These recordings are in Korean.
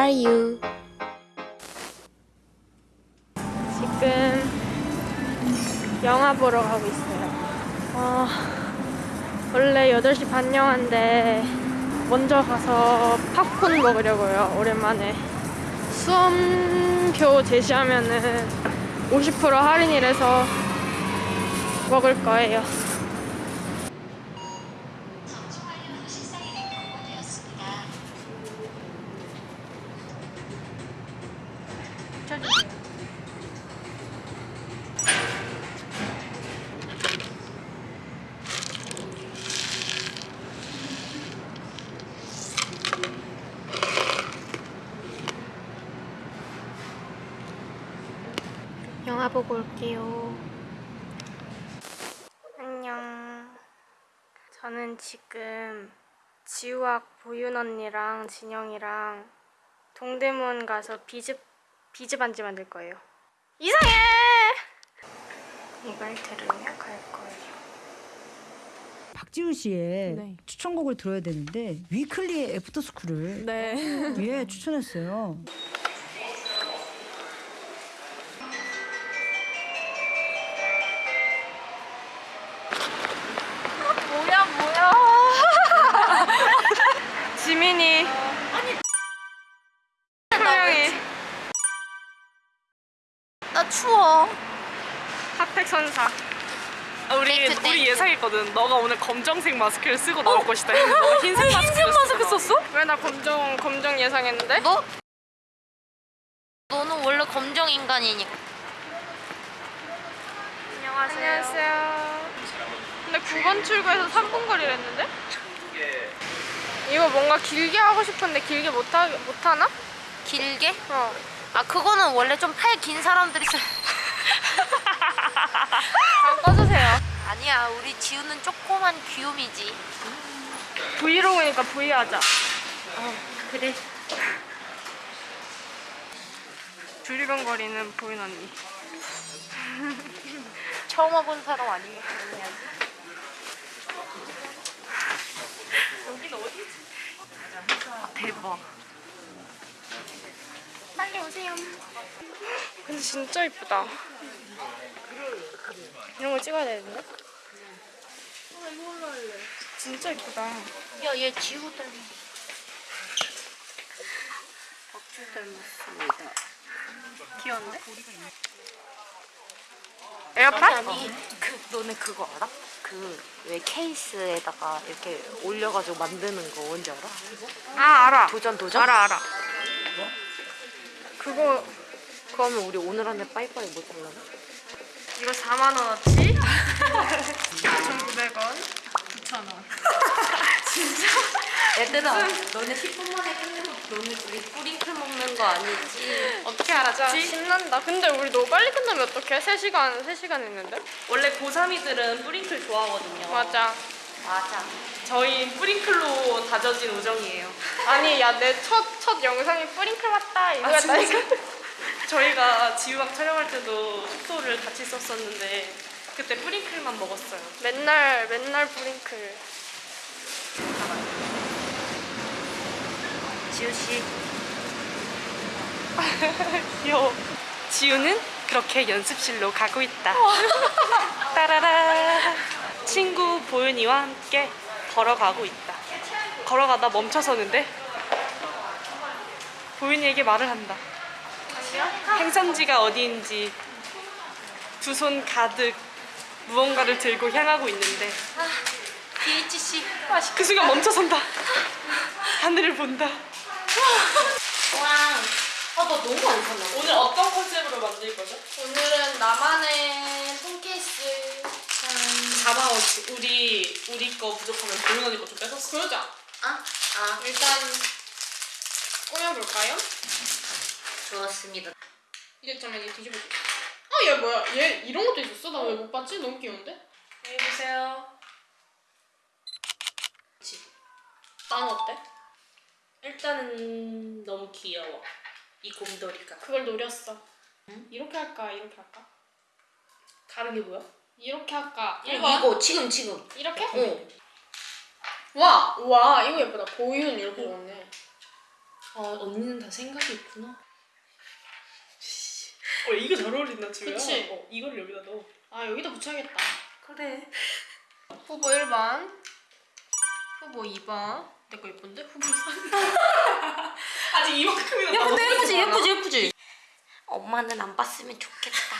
are you? 지금 영화 보러 가고 있어요. 어, 원래 8시 반 영화인데 먼저 가서 팝콘 먹으려고요. 오랜만에. 수험표 제시하면은 50% 할인이라서 먹을 거예요. 보고 올게요. 안녕. 저는 지금 지우학 보윤 언니랑 진영이랑 동대문 가서 비즈 비즈 반지 만들 거예요. 이상해. 이걸 들으며 갈 거예요. 박지훈 씨의 네. 추천곡을 들어야 되는데 위클리의 애프터스쿨을 네. 예 추천했어요. 추워. 핫팩 선사. 아, 우리 thank you, 우리 thank you. 예상했거든. 너가 오늘 검정색 마스크를 쓰고 나올 것이다. 했는데 너가 흰색 마스크를 마스크 쓰고 썼어? 왜 나 검정 검정 예상했는데? 너? 너는 원래 검정 인간이니까. 안녕하세요. 근데 9번 출구에서 3분 거리랬는데? 이거 뭔가 길게 하고 싶은데 길게 못, 하, 못 하나? 길게? 어. 아 그거는 원래 좀 팔 긴 사람들이 쓰. 안 꺼주세요. 아니야 우리 지우는 조그만 귀요미지. 브이로그니까 브이 하자. 어 그래. 두리번거리는 보인 언니. 처음 와본 사람 아니면 그냥. 대박. 빨리 오세요. 근데 진짜 이쁘다. 이런 거 찍어야 되는데? 진짜 이쁘다. 야얘 지우 닮은. 박주 닮았습니다. 귀여운데? 에어팟? 그 너네 그거 알아? 그 왜 케이스에다가 이렇게 올려가지고 만드는 거 뭔지 알아? 아 알아. 도전 도전? 알아 알아. 그거 그러면 우리 오늘 안에 빠이빠이 못 하려나? 이거 4만 원어치? 2,900원. 9,000원. 얘들아 너네 10분 만에 끝내고 너네 둘이 뿌링클 먹는 거 아니지? 어떻게 알았지? 신난다. 근데 우리 너무 빨리 끝나면 어떡해? 3시간, 3시간 했는데? 원래 고3이들은 뿌링클 좋아하거든요. 맞아. 맞아 저희 뿌링클로 다져진 우정이에요. 아니, 야, 내 첫, 첫 영상이 뿌링클 맞다. 이거였다니까. 저희가 지우학 촬영할 때도 숙소를 같이 썼었는데 그때 뿌링클만 먹었어요. 맨날, 맨날 뿌링클. 지우 씨 귀여워. 지우는 그렇게 연습실로 가고 있다. 따라라. 친구 보윤이와 함께 걸어가고 있다. 걸어가다 멈춰서는데 보윤이에게 말을 한다. 행선지가 어디인지 두 손 가득 무언가를 들고 향하고 있는데 BHC 그 순간 멈춰선다. 하늘을 본다. 아나 너무 안 샀나 오늘 어떤 컨셉으로 만들 거죠? 오늘은 나만의 폰케이스. 자마워치 우리 우리 거 부족하면 보윤 언니 거좀 뺏었어. 그러자. 아? 아 일단, 꾸며볼까요? 좋았습니다 이제 잠깐 얘 뒤집어줘. 아, 얘 뭐야? 얘 이런 것도 있었어? 나 왜 못 봤지? 너무 귀여운데? 안녕히 계세요. 난 어때? 일단은 너무 귀여워. 이 곰돌이가. 그걸 노렸어. 이렇게 할까? 이렇게 할까? 다른 게 뭐야? 이렇게 할까? 이거 지금 지금 이렇게? 어 와! 와, 이거 예쁘다. 보윤 이렇게 넣었네. 아 언니는 다 생각이 있구나. 어 이거 잘 어울린다 지우야. 그치? 어, 이걸 여기다 넣어. 아 여기다 붙여야겠다. 그래. 후보 1번, 후보 2번. 내 거 예쁜데? 후보 3번. 아직 이만큼이나. 야 근데 예쁘지? 예쁘지 예쁘지. 엄마는 안 봤으면 좋겠다.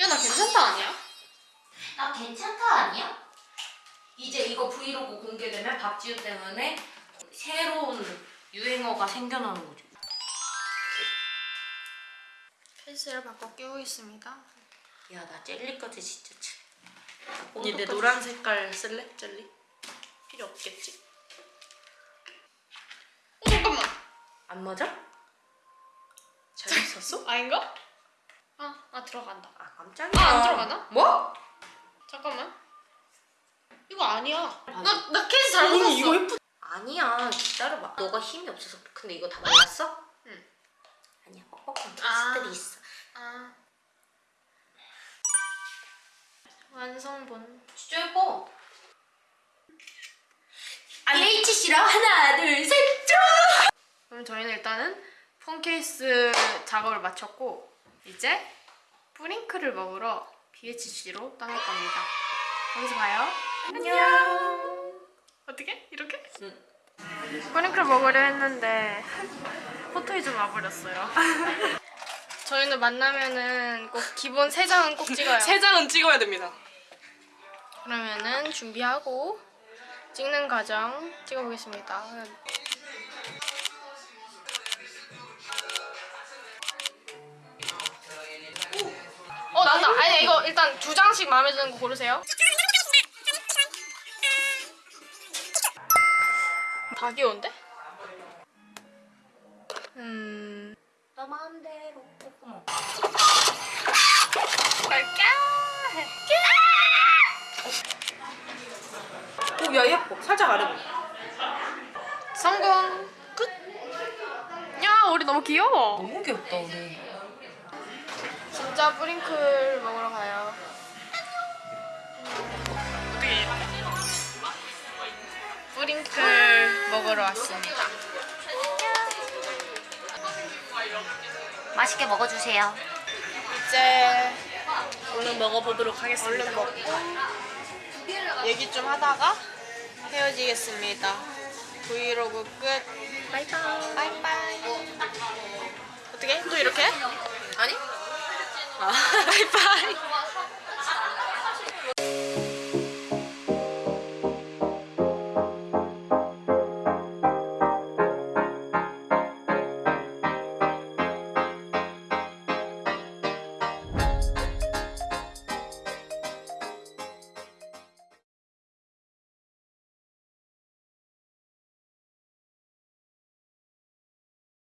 야 나 괜찮다 아니야? 나 괜찮다 아니야? 이제 이거 브이로그 공개되면 박지우 때문에 새로운 유행어가 생겨나는 거지. 케이스를 바꿔 끼우고 있습니다. 야 나 젤리까지 진짜 치. 언니 내 노란 색깔 쓸래? 젤리? 필요 없겠지? 어 잠깐만. 안 맞아? 잘 썼어? 아닌가? 아, 아 들어간다. 아 깜짝이야. 아, 안 들어가나? 뭐? 아니야. 나, 나 케이스 잘못 샀어. 이거 예쁘. 아니야 기다려봐. 너가 힘이 없어서 근데 이거 다 몰랐어? 응. 아니야 뻑뻑한 아. 케이스들이 있어. 아. 완성본. 진짜 예뻐. IHC랑 하나 둘 셋. 그럼 저희는 일단은 폰 케이스 작업을 마쳤고 이제 뿌링클을 먹으러 BHC로 떠날 겁니다. 거기서 봐요. 안녕. 어떻게? 이렇게? 응. 뿌링클 먹으려 했는데 포토이 좀 와버렸어요. 저희는 만나면은 꼭 기본 세 장은 꼭 찍어요. 세 장은 찍어야 됩니다. 그러면은 준비하고 찍는 과정 찍어보겠습니다. 어 난다. 아니 이거 일단 두 장씩 마음에 드는 거 고르세요. 다 귀여운데? 음. 너 마음대로 뽀뽀 갈까? 오 야 예뻐. 살짝 아래. 성공. 끝. 야 우리 너무 귀여워. 너무 귀엽다 우리. 진짜 뿌링클 먹으러 가요. 뿌링클 먹으러 왔습니다. 맛있게 먹어주세요. 이제 얼른 먹어보도록 하겠습니다. 얼른 먹고 얘기 좀 하다가 헤어지겠습니다. 브이로그 끝. Bye bye. Bye bye. 어떻게? 또 이렇게? 아니? 아, bye bye.